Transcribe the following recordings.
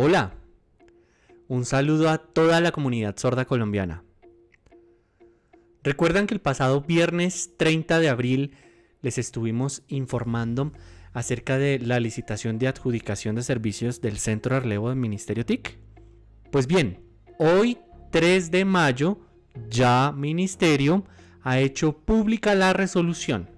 Hola, un saludo a toda la comunidad sorda colombiana. Recuerdan que el pasado viernes 30 de abril les estuvimos informando acerca de la licitación de adjudicación de servicios del Centro de Relevo del Ministerio TIC. Pues bien, hoy 3 de mayo ya Ministerio ha hecho pública la resolución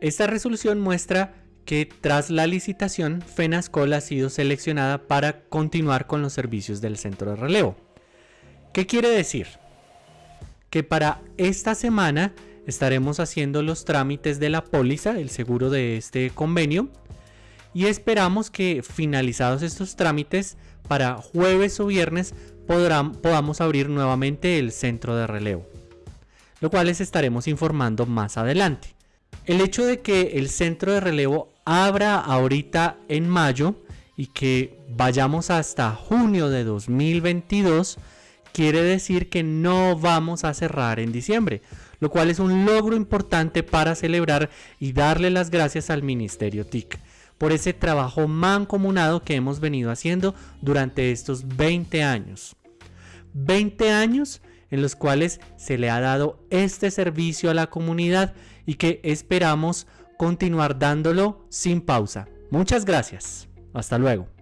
Esta resolución muestra que tras la licitación, FENASCOL ha sido seleccionada para continuar con los servicios del centro de relevo. ¿Qué quiere decir? Que para esta semana estaremos haciendo los trámites de la póliza, el seguro de este convenio, y esperamos que finalizados estos trámites, para jueves o viernes podamos abrir nuevamente el centro de relevo, lo cual les estaremos informando más adelante. El hecho de que el centro de relevo abra ahorita en mayo y que vayamos hasta junio de 2022 quiere decir que no vamos a cerrar en diciembre, lo cual es un logro importante para celebrar y darle las gracias al Ministerio TIC por ese trabajo mancomunado que hemos venido haciendo durante estos 20 años. 20 años en los cuales se le ha dado este servicio a la comunidad y que esperamos continuar dándolo sin pausa. Muchas gracias. Hasta luego.